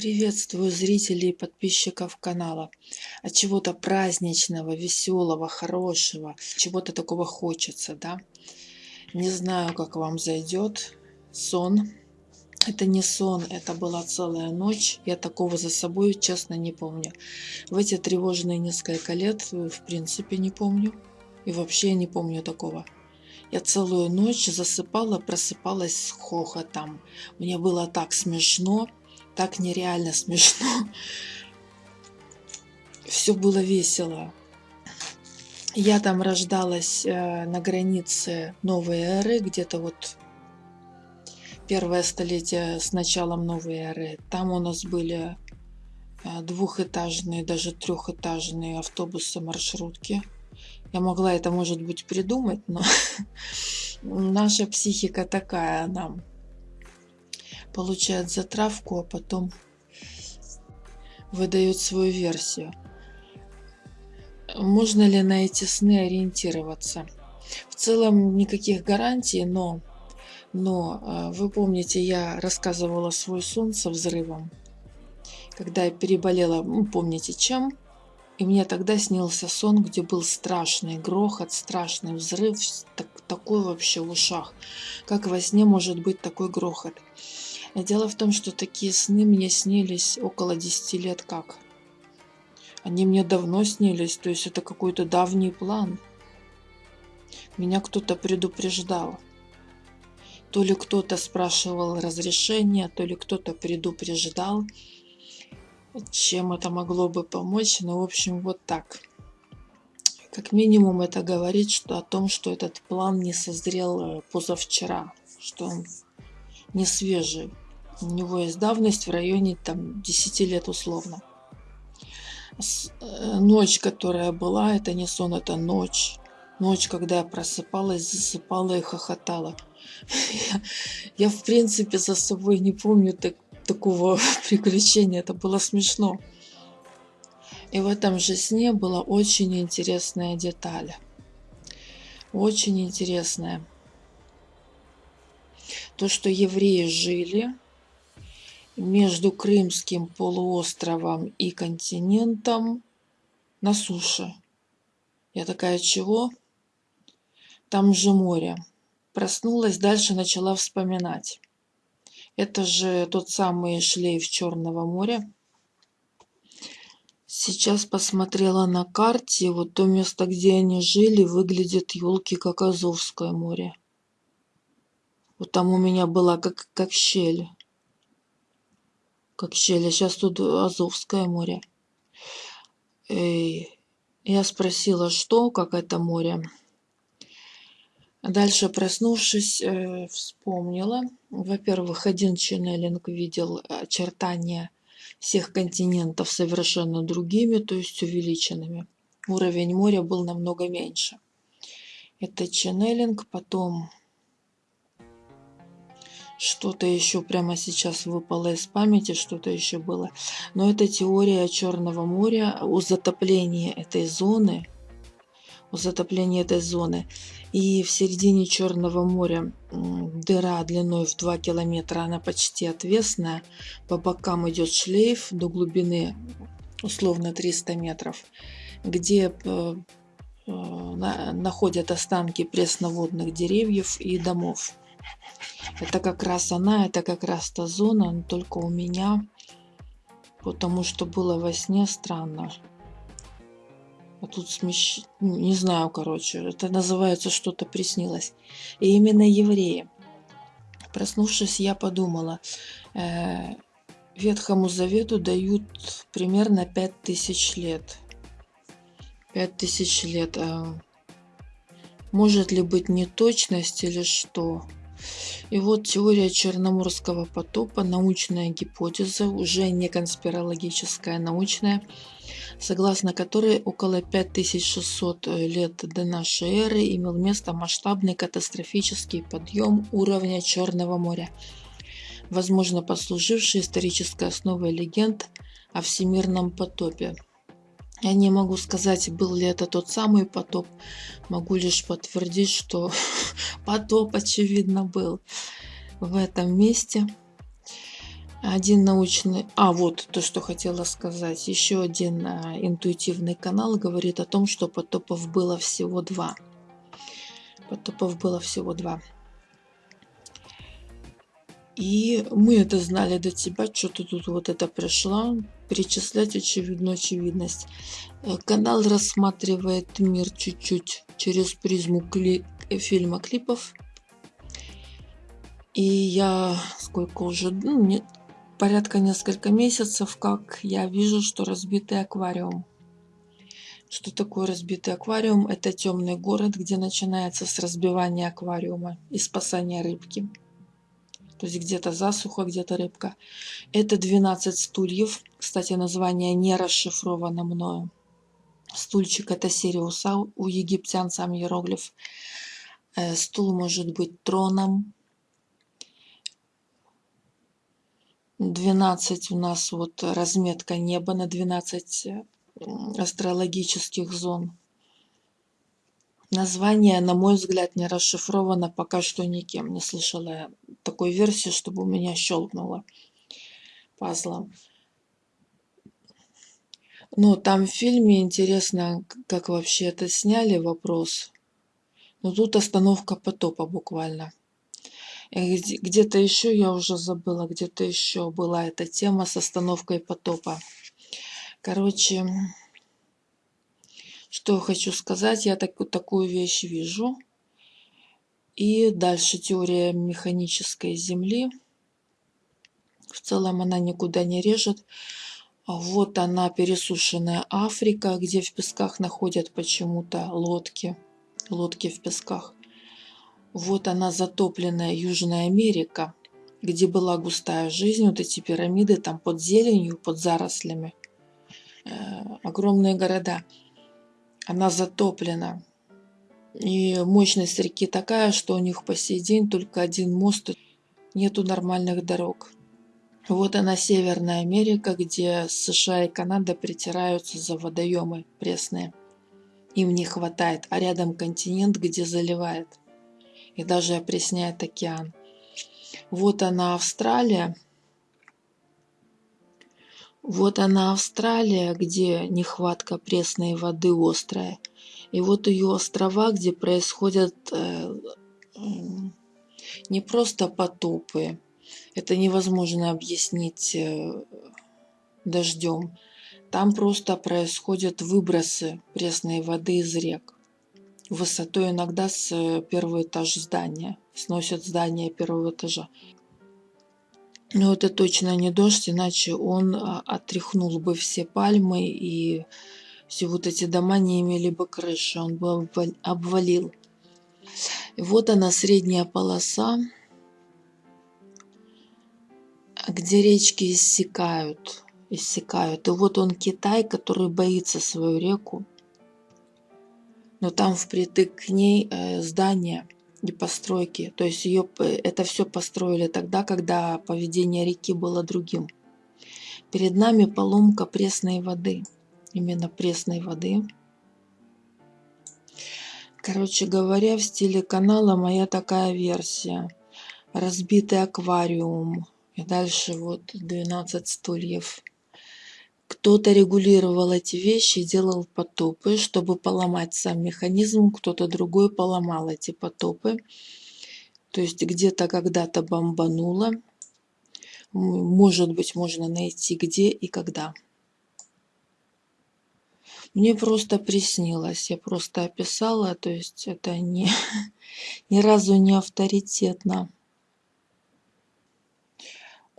Приветствую зрителей и подписчиков канала. От чего-то праздничного, веселого, хорошего, чего-то такого хочется, да? Не знаю, как вам зайдет сон. Это не сон, это была целая ночь. Я такого за собой, честно, не помню. В эти тревожные несколько лет, в принципе, не помню. И вообще не помню такого. Я целую ночь засыпала, просыпалась с хохотом. Мне было так смешно так нереально смешно. Все было весело. Я там рождалась э, на границе новой эры, где-то вот первое столетие с началом новой эры. Там у нас были э, двухэтажные, даже трехэтажные автобусы, маршрутки. Я могла это, может быть, придумать, но наша психика такая, она получает затравку, а потом выдает свою версию. Можно ли на эти сны ориентироваться? В целом никаких гарантий, но, но а, вы помните, я рассказывала свой сон со взрывом, когда я переболела, ну, помните чем, и мне тогда снился сон, где был страшный грохот, страшный взрыв, так, такой вообще в ушах. Как во сне может быть такой грохот? Дело в том, что такие сны мне снились около 10 лет как. Они мне давно снились, то есть это какой-то давний план. Меня кто-то предупреждал. То ли кто-то спрашивал разрешения, то ли кто-то предупреждал, чем это могло бы помочь. Ну, в общем, вот так. Как минимум это говорит что, о том, что этот план не созрел э, позавчера, что он не свежий. У него есть давность в районе там 10 лет условно. Э, ночь, которая была, это не сон, это ночь. Ночь, когда я просыпалась, засыпала и хохотала. Я, в принципе за собой не помню так, такого приключения. Это было смешно. И в этом же сне была очень интересная деталь. Очень интересная. То, что евреи жили между Крымским полуостровом и континентом на суше. Я такая, чего? Там же море. Проснулась, дальше начала вспоминать. Это же тот самый шлейф Черного моря. Сейчас посмотрела на карте, вот то место, где они жили, выглядит елки как Азовское море. Вот там у меня была как, как щель как. А сейчас тут Азовское море. И я спросила, что, как это море. Дальше, проснувшись, э, вспомнила. Во-первых, один ченнелинг видел очертания всех континентов совершенно другими, то есть увеличенными. Уровень моря был намного меньше. Это ченнелинг. Потом что-то еще прямо сейчас выпало из памяти, что-то еще было. Но это теория Черного моря о затоплении этой зоны, о затоплении этой зоны. И в середине Черного моря дыра длиной в 2 километра, она почти отвесная. По бокам идет шлейф до глубины условно 300 метров, где э, э, находят останки пресноводных деревьев и домов. Это как раз она, это как раз та зона, но только у меня, потому что было во сне странно. А тут смещ... Не знаю, короче, это называется что-то приснилось. И именно евреи. Проснувшись, я подумала, э, Ветхому Завету дают примерно 5000 лет. 5000 лет. Э, может ли быть неточность или что? И вот теория Черноморского потопа, научная гипотеза, уже не конспирологическая, научная, согласно которой около 5600 лет до нашей эры имел место масштабный катастрофический подъем уровня Черного моря, возможно послуживший исторической основой легенд о всемирном потопе. Я не могу сказать, был ли это тот самый потоп. Могу лишь подтвердить, что потоп, очевидно, был в этом месте. Один научный... А, вот то, что хотела сказать. Еще один а, интуитивный канал говорит о том, что потопов было всего два. Потопов было всего два. И мы это знали до тебя, что ты тут вот это пришла, перечислять очевидную очевидность. Э, канал рассматривает мир чуть-чуть через призму кли фильма клипов. И я сколько уже, ну, не, порядка несколько месяцев, как я вижу, что разбитый аквариум. Что такое разбитый аквариум? Это темный город, где начинается с разбивания аквариума и спасания рыбки. То есть где-то засуха, где-то рыбка. Это 12 стульев. Кстати, название не расшифровано мною. Стульчик это Сириуса, у египтян сам иероглиф. Э, стул может быть троном, 12 у нас вот разметка неба на 12 э, астрологических зон. Название, на мой взгляд, не расшифровано пока что никем. Не слышала я такой версии, чтобы у меня щелкнуло пазлом. Но там в фильме интересно, как вообще это сняли, вопрос. Но тут остановка потопа буквально. Где-то еще, я уже забыла, где-то еще была эта тема с остановкой потопа. Короче, что хочу сказать, я так, такую вещь вижу. И дальше теория механической Земли. В целом она никуда не режет. Вот она, пересушенная Африка, где в песках находят почему-то лодки. Лодки в песках. Вот она, затопленная Южная Америка, где была густая жизнь, вот эти пирамиды там под зеленью, под зарослями. Э, огромные города. Она затоплена. И мощность реки такая, что у них по сей день только один мост, нету нормальных дорог. Вот она, Северная Америка, где США и Канада притираются за водоемы пресные. Им не хватает, а рядом континент, где заливает и даже опресняет океан. Вот она Австралия. Вот она Австралия, где нехватка пресной воды острая. И вот ее острова, где происходят э, не просто потопы. Это невозможно объяснить э, дождем. Там просто происходят выбросы пресной воды из рек высотой иногда с первого этажа здания. Сносят здание первого этажа. Но это точно не дождь, иначе он а, отряхнул бы все пальмы и все вот эти дома не имели бы крыши, он бы обвалил. Вот она, средняя полоса, где речки иссякают, иссякают. И вот он Китай, который боится свою реку но там впритык к ней э, здания и постройки. То есть ее, это все построили тогда, когда поведение реки было другим. Перед нами поломка пресной воды. Именно пресной воды. Короче говоря, в стиле канала моя такая версия. Разбитый аквариум. И дальше вот 12 стульев. Кто-то регулировал эти вещи, делал потопы, чтобы поломать сам механизм, кто-то другой поломал эти потопы. То есть где-то когда-то бомбануло. Может быть, можно найти где и когда. Мне просто приснилось, я просто описала, то есть это не, ни разу не авторитетно.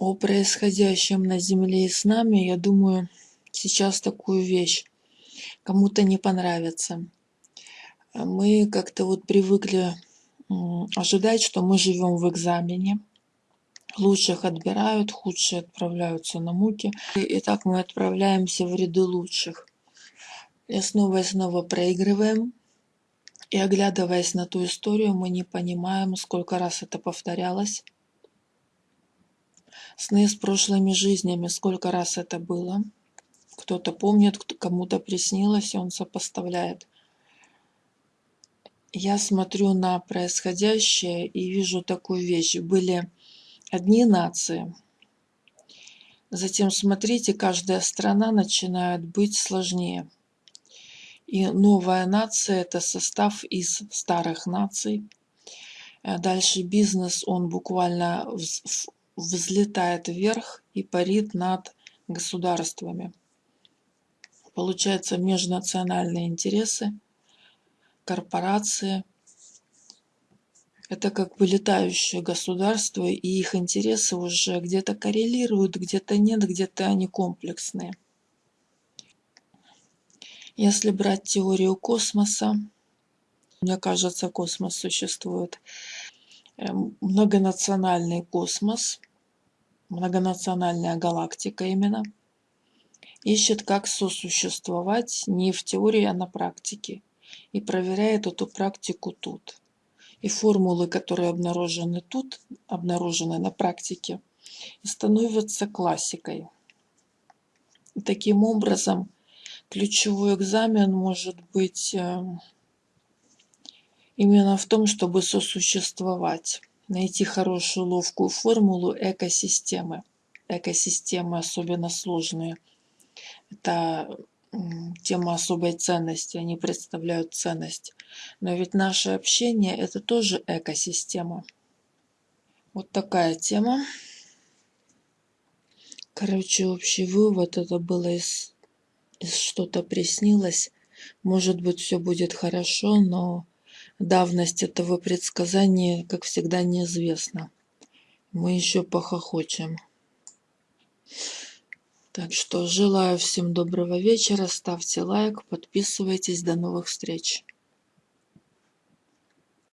О происходящем на Земле и с нами, я думаю, сейчас такую вещь. Кому-то не понравится. Мы как-то вот привыкли ожидать, что мы живем в экзамене. Лучших отбирают, худшие отправляются на муки. И так мы отправляемся в ряды лучших. И снова и снова проигрываем. И оглядываясь на ту историю, мы не понимаем, сколько раз это повторялось. Сны с прошлыми жизнями, сколько раз это было кто-то помнит, кому-то приснилось, и он сопоставляет. Я смотрю на происходящее и вижу такую вещь. Были одни нации, Затем, смотрите, каждая страна начинает быть сложнее. И новая нация – это состав из старых наций. Э, дальше бизнес, он буквально взлетает вверх и парит над государствами. Получается межнациональные интересы, корпорации. Это как бы летающее государство, и их интересы уже где-то коррелируют, где-то нет, где-то они комплексные. Если брать теорию космоса, мне кажется, космос существует, эм, многонациональный космос, многонациональная галактика именно – ищет, как сосуществовать не в теории, а на практике. И проверяет эту практику тут. И формулы, которые обнаружены тут, обнаружены на практике, становятся классикой. И таким образом, ключевой экзамен может быть э, именно в том, чтобы сосуществовать, найти хорошую ловкую формулу экосистемы. Экосистемы особенно сложные – это тема особой ценности, они представляют ценность. Но ведь наше общение – это тоже экосистема. Вот такая тема. Короче, общий вывод это было из, из что-то приснилось. Может быть, все будет хорошо, но давность этого предсказания, как всегда, неизвестна. Мы еще похохочем. Так что желаю всем доброго вечера, ставьте лайк, подписывайтесь, до новых встреч.